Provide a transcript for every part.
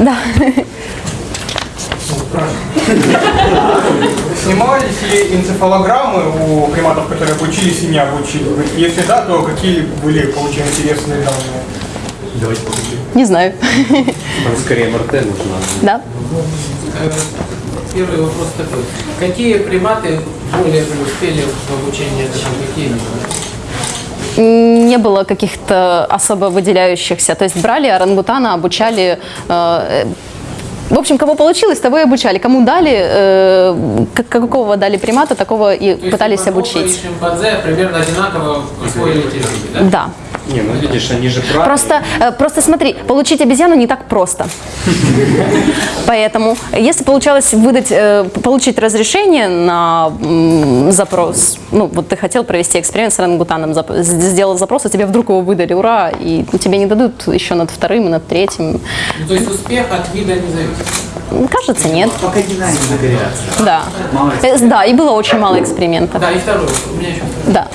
Да. Снимались ли энцефалограммы у приматов, которые обучились и не обучили? Если да, то какие были получены интересные данные? Давайте покажи. Не знаю. Там скорее МРТ нужно. Да. Первый вопрос такой. Какие приматы более преуспели в обучении, это там какие Не было каких-то особо выделяющихся. То есть брали орангутана, обучали э, в общем, кого получилось, того и обучали. Кому дали, э, как- какого дали примата, такого и То есть пытались бонобо обучить. шимпанзе примерно одинаково языки, да? Да. Не, ну видишь, они же правильно. Просто, э, просто смотри, получить обезьяну не так просто. Поэтому, если получалось выдать, э, получить разрешение на запрос, ну вот ты хотел провести эксперимент с орангутаном, зап- сделал запрос, а тебе вдруг его выдали, ура, и тебе не дадут еще над вторым и над третьим. Ну, то есть успех от вида не зависит. Кажется, нет. Пока динамика горячая. Да. Мало Э, Да, и было очень мало экспериментов. Да, и второй, у меня еще второй. Да.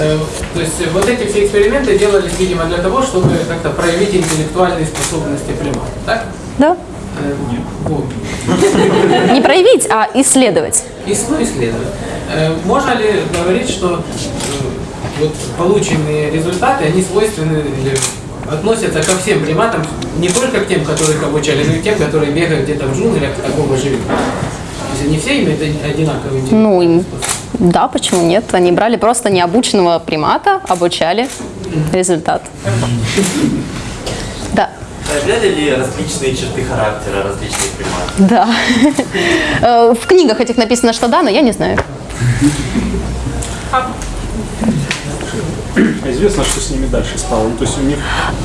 Э, То есть э, вот эти все эксперименты делались, видимо, для того, чтобы как-то проявить интеллектуальные способности примата, так? Да. Не проявить, а исследовать. И ну, исследовать. Можно ли говорить, что вот полученные результаты, они свойственны относятся ко всем приматам, не только к тем, которых обучали, но и к тем, которые бегают где-то в джунглях, такого живут? То есть они все имеют одинаковый интеллект? Ну, и- да, почему нет? Они брали просто необученного примата, обучали. Результат. Да. Проявляли ли различные черты характера различных приматов? Да. Э, В книгах этих написано, что да, но я не знаю. А известно, что с ними дальше стало? Ну, то есть у них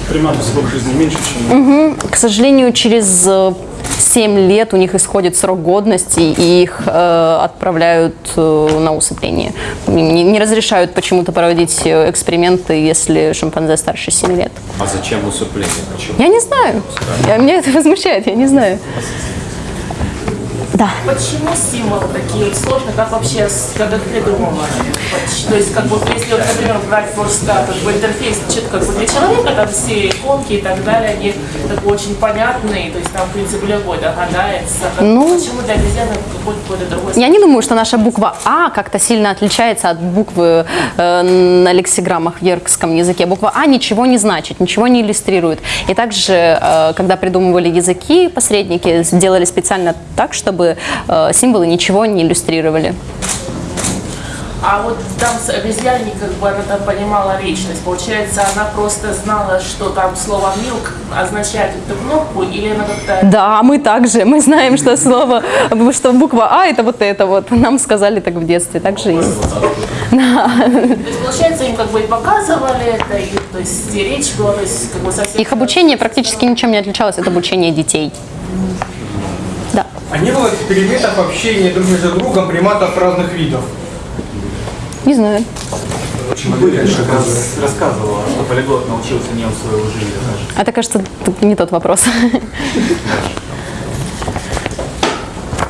приматов срок жизни меньше, чем... К сожалению, через э, 7 лет у них исходит срок годности, и их э, отправляют э, на усыпление. Не, не разрешают почему-то проводить э, эксперименты, если шимпанзе старше 7 лет. А зачем усыпление? Почему? Я не знаю. Я, меня это возмущает, я не знаю. Да. Почему символы такие вот сложные, как вообще как их придумывали? То есть, как бы, если, вот, например, брать просто как бы интерфейс четко как бы для человека, там все иконки и так далее, они как бы очень понятные, то есть там, в принципе, любой догадается. Как- Ну, почему для обезьяны какой-то какой-то другой Я не думаю, что наша буква А как-то сильно отличается от буквы э, на лексиграммах в йоркском языке. Буква А ничего не значит, ничего не иллюстрирует. И также, э, когда придумывали языки, посредники сделали специально так, чтобы э, символы ничего не иллюстрировали. А вот там с обезьяне, как бы она там понимала есть получается она просто знала, что там слово milk означает эту кнопку, или она как-то Да, мы также, мы знаем, что слово, что буква А это вот это вот. Нам сказали так в детстве, так же есть. То есть, получается, им как бы и показывали это, и, то есть и речь была, то есть как бы совсем... Их обучение практически ничем не отличалось от обучения детей. А не было экспериментов общения друг между другом приматов разных видов? Не знаю. как раз рассказывала, что полиглот научился не у своего жилья даже. А это, кажется, тут не тот вопрос.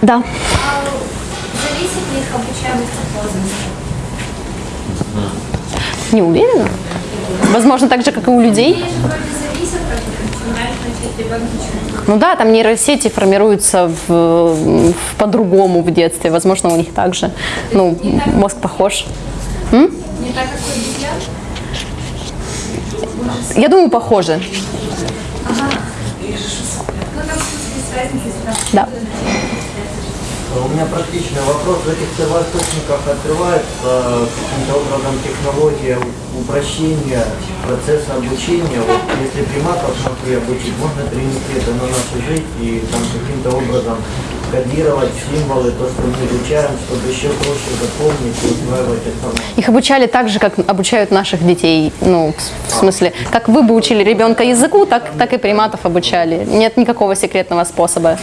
Да. Зависит ли их обучаемость от возраста? Не уверена. Возможно, так же, как и у людей. Ну да, там нейросети формируются по-другому в детстве. Возможно, у них также. Ну, мозг похож. Не так, как у? Я думаю, похоже. Ну если там Да. У меня практичный вопрос. В этих первоисточниках открывается каким-то образом технология упрощения процесса обучения. Вот если приматов могли обучить, можно перенести это на нашу жизнь и там каким-то образом кодировать символы, то, что мы изучаем, чтобы еще проще запомнить и усваивать информацию. Их обучали так же, как обучают наших детей. Ну, в смысле, как вы бы учили ребенка языку, так, так и приматов обучали. Нет никакого секретного способа.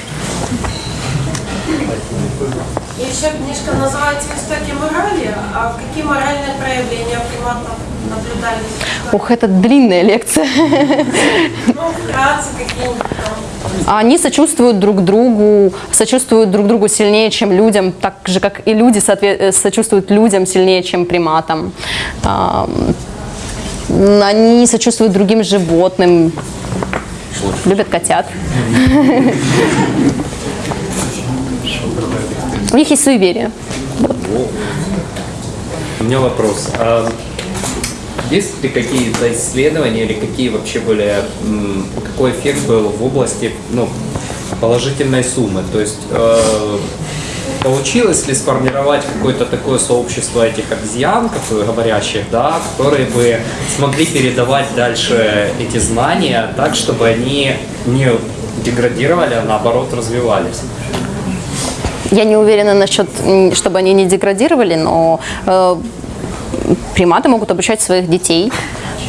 И еще книжка называется «Истоки морали». А какие моральные проявления приматов наблюдались? Ух, это длинная лекция. Ну, вкратце какие-нибудь там. Они сочувствуют друг другу, сочувствуют друг другу сильнее, чем людям, так же, как и люди э, сочувствуют людям сильнее, чем приматам. Ам, Они сочувствуют другим животным. любят котят. У них есть суеверие. У меня вопрос. А есть ли какие-то исследования или какие вообще были, какой эффект был в области ну, положительной суммы? То есть э, получилось ли сформировать какое-то такое сообщество этих обезьян, говорящих, да, которые бы смогли передавать дальше эти знания так, чтобы они не деградировали, а наоборот развивались? Я не уверена насчет, чтобы они не деградировали, но э, приматы могут обучать своих детей.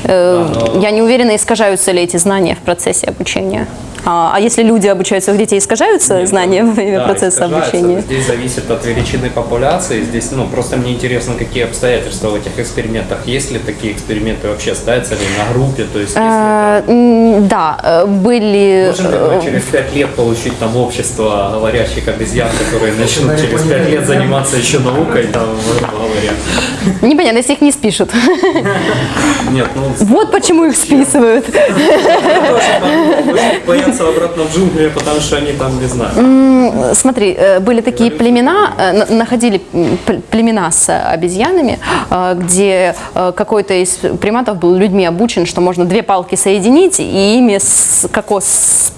Э, Я не уверена, искажаются ли эти знания в процессе обучения. А, а если люди обучают своих детей, искажаются знания во время Да, процесса обучения? Здесь зависит от величины популяции. Здесь, ну, просто мне интересно, какие обстоятельства в этих экспериментах. Есть ли такие эксперименты вообще, ставятся ли на группе? То есть, если Э, м, Да, э, были... Можем ли мы через пять лет получить там общество говорящих обезьян, которые начнут через пять лет заниматься еще наукой, там, говоря? э, Непонятно, если их не спишут. Нет, ну, Вот почему их списывают. Боятся обратно в джунгли, потому что они там, не знаю. М, Смотри, э, были такие племена, э, на- находили племена с обезьянами, э, где э, какой-то из приматов был людьми обучен, что можно две палки соединить и ими кокос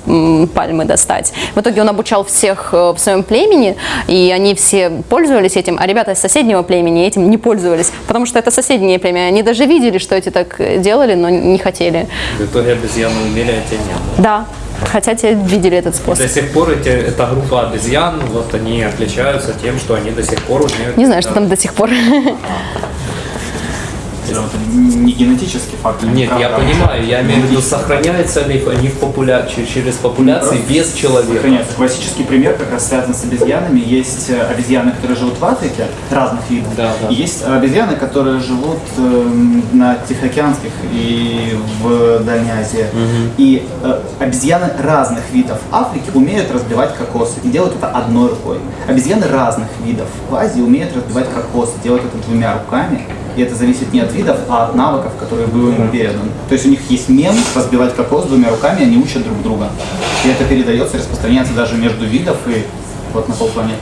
пальмы достать. В итоге он обучал всех э, в своем племени, и они все пользовались этим, а ребята из соседнего племени этим не пользовались, потому что это соседнее племя. Они даже видели, что эти так э, делали, но не хотели. В итоге обезьяны умели, а те нет. Да, хотя те видели этот способ. До сих пор эти, эта группа обезьян, вот они отличаются тем, что они до сих пор умеют... Не знаю, что там до сих пор. Это не генетический фактор. Нет, я понимаю, я имею в виду, сохраняются ли они в популя... че- через популяции без человека. Сохраняется. Классический пример как раз связан с обезьянами. Есть э, обезьяны, которые живут в Африке, разных видов. Да, да. И есть обезьяны, которые живут эм, на Тихоокеанских и в Дальней Азии. И э, обезьяны разных видов Африки умеют разбивать кокосы и делают это одной рукой. Обезьяны разных видов в Азии умеют разбивать кокосы, делают это двумя руками. И это зависит не от видов, а от навыков, которые был им передан. То есть у них есть мем разбивать кокос двумя руками, они учат друг друга. И это передается, распространяется даже между видов и вот на полпланеты.